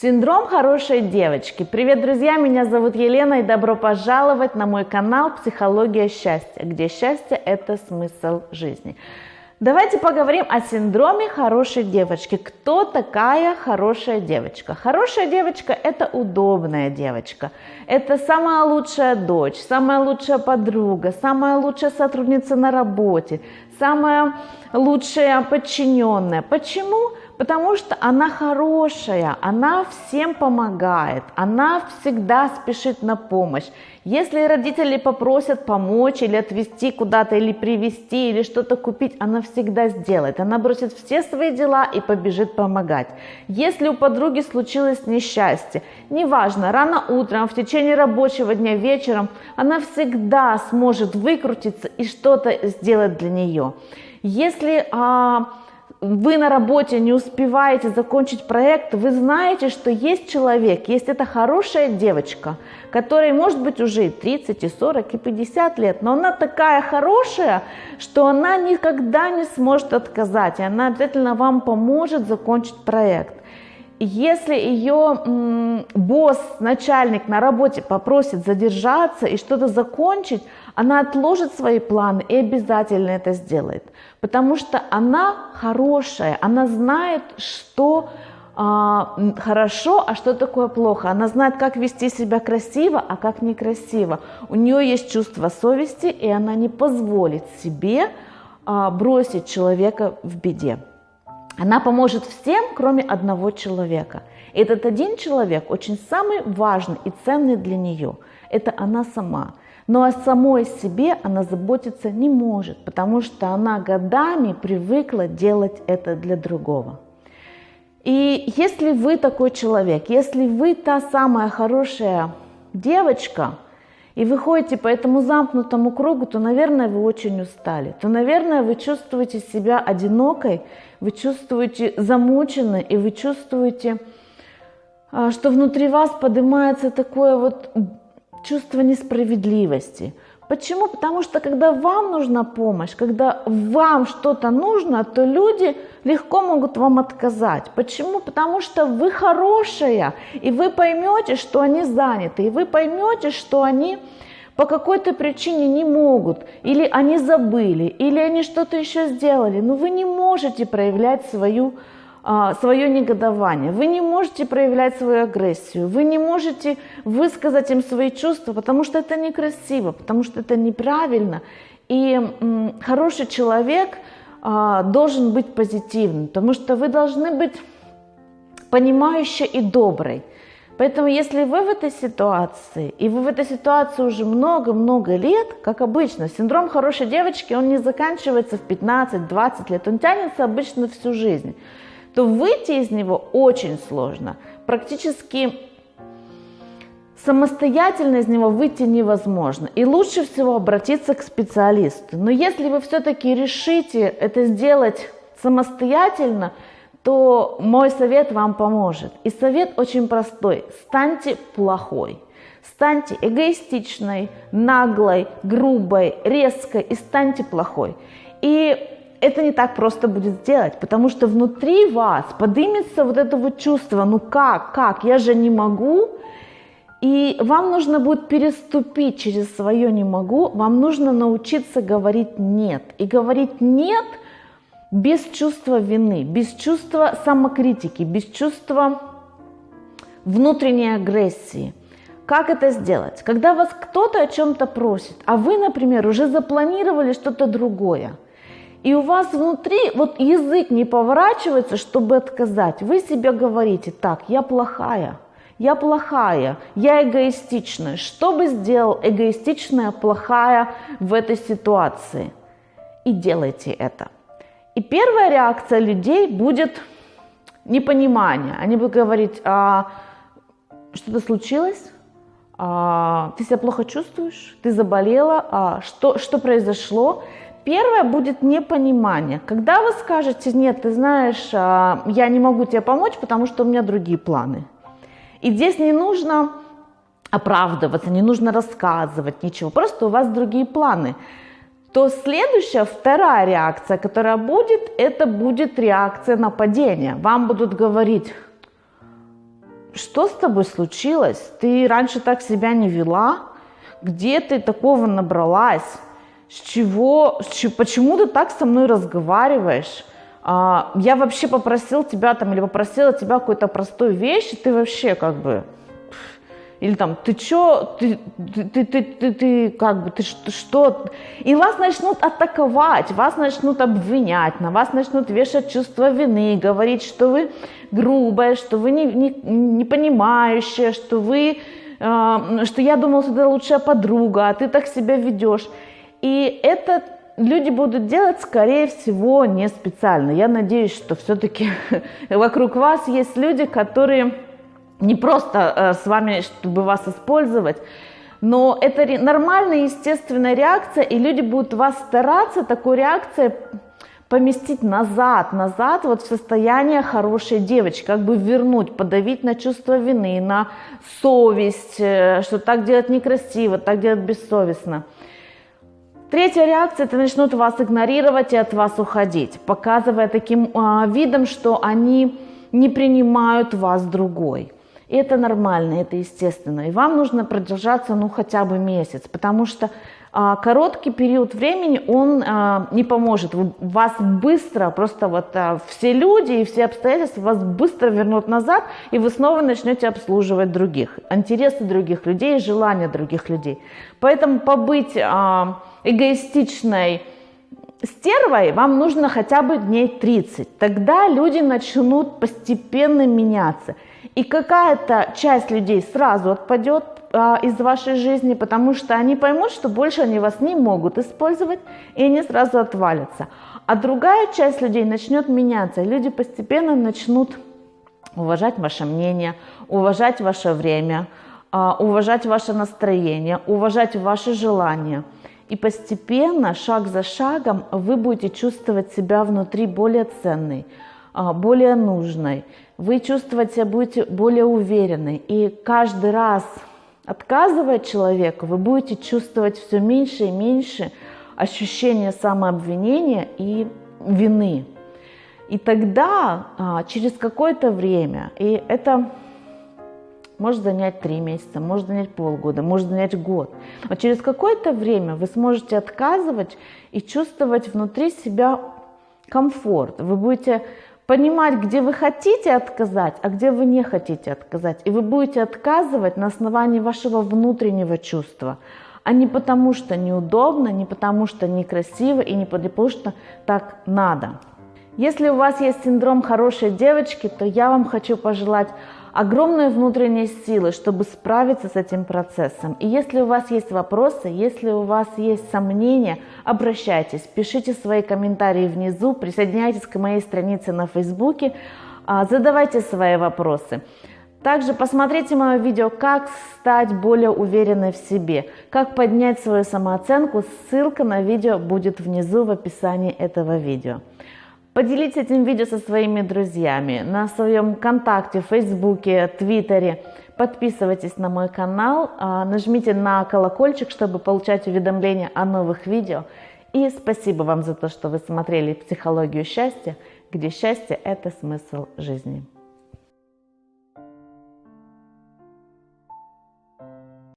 Синдром хорошей девочки. Привет, друзья, меня зовут Елена и добро пожаловать на мой канал «Психология счастья», где счастье – это смысл жизни. Давайте поговорим о синдроме хорошей девочки. Кто такая хорошая девочка? Хорошая девочка – это удобная девочка. Это самая лучшая дочь, самая лучшая подруга, самая лучшая сотрудница на работе, самая лучшая подчиненная. Почему? Потому что она хорошая, она всем помогает, она всегда спешит на помощь. Если родители попросят помочь или отвезти куда-то, или привезти, или что-то купить, она всегда сделает. Она бросит все свои дела и побежит помогать. Если у подруги случилось несчастье, неважно, рано утром, в течение рабочего дня, вечером, она всегда сможет выкрутиться и что-то сделать для нее. Если а, вы на работе не успеваете закончить проект, вы знаете, что есть человек, есть эта хорошая девочка, которой может быть уже и 30, и 40, и 50 лет, но она такая хорошая, что она никогда не сможет отказать, и она обязательно вам поможет закончить проект. Если ее босс, начальник на работе попросит задержаться и что-то закончить, она отложит свои планы и обязательно это сделает. Потому что она хорошая, она знает, что а, хорошо, а что такое плохо. Она знает, как вести себя красиво, а как некрасиво. У нее есть чувство совести, и она не позволит себе а, бросить человека в беде. Она поможет всем, кроме одного человека. Этот один человек очень самый важный и ценный для нее. Это она сама. Но о самой себе она заботиться не может, потому что она годами привыкла делать это для другого. И если вы такой человек, если вы та самая хорошая девочка, и вы ходите по этому замкнутому кругу, то, наверное, вы очень устали, то, наверное, вы чувствуете себя одинокой, вы чувствуете замученной, и вы чувствуете, а, что внутри вас поднимается такое вот чувство несправедливости. Почему? Потому что когда вам нужна помощь, когда вам что-то нужно, то люди легко могут вам отказать. Почему? Потому что вы хорошая, и вы поймете, что они заняты, и вы поймете, что они по какой-то причине не могут, или они забыли, или они что-то еще сделали, но вы не можете проявлять свою свое негодование, вы не можете проявлять свою агрессию, вы не можете высказать им свои чувства, потому что это некрасиво, потому что это неправильно. И хороший человек а, должен быть позитивным, потому что вы должны быть понимающей и доброй. Поэтому если вы в этой ситуации, и вы в этой ситуации уже много-много лет, как обычно, синдром хорошей девочки, он не заканчивается в 15-20 лет, он тянется обычно всю жизнь то выйти из него очень сложно. Практически самостоятельно из него выйти невозможно. И лучше всего обратиться к специалисту. Но если вы все-таки решите это сделать самостоятельно, то мой совет вам поможет. И совет очень простой. Станьте плохой. Станьте эгоистичной, наглой, грубой, резкой и станьте плохой. И это не так просто будет сделать, потому что внутри вас поднимется вот это вот чувство, ну как, как, я же не могу, и вам нужно будет переступить через свое «не могу», вам нужно научиться говорить «нет». И говорить «нет» без чувства вины, без чувства самокритики, без чувства внутренней агрессии. Как это сделать? Когда вас кто-то о чем-то просит, а вы, например, уже запланировали что-то другое – и у вас внутри вот язык не поворачивается, чтобы отказать. Вы себе говорите, так, я плохая, я плохая, я эгоистичная. Что бы сделал эгоистичная, плохая в этой ситуации? И делайте это. И первая реакция людей будет непонимание. Они будут говорить, а, что-то случилось? А, ты себя плохо чувствуешь? Ты заболела? А, что, что произошло? Первое будет непонимание. Когда вы скажете, нет, ты знаешь, а, я не могу тебе помочь, потому что у меня другие планы. И здесь не нужно оправдываться, не нужно рассказывать ничего, просто у вас другие планы. То следующая, вторая реакция, которая будет, это будет реакция нападения. Вам будут говорить, что с тобой случилось? Ты раньше так себя не вела? Где ты такого набралась? С чего, с почему ты так со мной разговариваешь? А, я вообще попросил тебя там или попросила тебя какой-то простой вещи, ты вообще как бы или там, ты чё, ты, ты, ты, ты, ты, ты как бы, ты что, что? И вас начнут атаковать, вас начнут обвинять, на вас начнут вешать чувство вины, говорить, что вы грубая, что вы не, не, не понимающая, что вы, э, что я думал, что ты лучшая подруга, а ты так себя ведешь. И это люди будут делать, скорее всего, не специально. Я надеюсь, что все-таки вокруг вас есть люди, которые не просто э, с вами, чтобы вас использовать, но это нормальная, естественная реакция, и люди будут вас стараться такой реакцией поместить назад, назад вот в состояние хорошей девочки, как бы вернуть, подавить на чувство вины, на совесть, э, что так делать некрасиво, так делать бессовестно. Третья реакция – это начнут вас игнорировать и от вас уходить, показывая таким э, видом, что они не принимают вас другой. Это нормально, это естественно. И вам нужно продержаться ну хотя бы месяц, потому что а, короткий период времени он а, не поможет. Вас быстро, просто вот а, все люди и все обстоятельства вас быстро вернут назад, и вы снова начнете обслуживать других, интересы других людей, желания других людей. Поэтому побыть а, эгоистичной, стервой вам нужно хотя бы дней 30. Тогда люди начнут постепенно меняться. И какая-то часть людей сразу отпадет а, из вашей жизни, потому что они поймут, что больше они вас не могут использовать, и они сразу отвалятся. А другая часть людей начнет меняться, люди постепенно начнут уважать ваше мнение, уважать ваше время, а, уважать ваше настроение, уважать ваши желания. И постепенно, шаг за шагом, вы будете чувствовать себя внутри более ценной, более нужной, вы чувствовать себя будете более уверенной. И каждый раз, отказывая человеку, вы будете чувствовать все меньше и меньше ощущения самообвинения и вины. И тогда, а, через какое-то время, и это может занять три месяца, может занять полгода, может занять год. Но через какое-то время вы сможете отказывать и чувствовать внутри себя комфорт. Вы будете понимать, где вы хотите отказать, а где вы не хотите отказать. И вы будете отказывать на основании вашего внутреннего чувства, а не потому, что неудобно, не потому, что некрасиво и не потому, что так надо. Если у вас есть синдром хорошей девочки, то я вам хочу пожелать огромной внутренней силы, чтобы справиться с этим процессом. И если у вас есть вопросы, если у вас есть сомнения, обращайтесь, пишите свои комментарии внизу, присоединяйтесь к моей странице на Фейсбуке, а, задавайте свои вопросы. Также посмотрите мое видео «Как стать более уверенной в себе», «Как поднять свою самооценку». Ссылка на видео будет внизу в описании этого видео. Поделитесь этим видео со своими друзьями на своем контакте, Фейсбуке, Твиттере. Подписывайтесь на мой канал, а, нажмите на колокольчик, чтобы получать уведомления о новых видео. И спасибо вам за то, что вы смотрели «Психологию счастья», где счастье – это смысл жизни.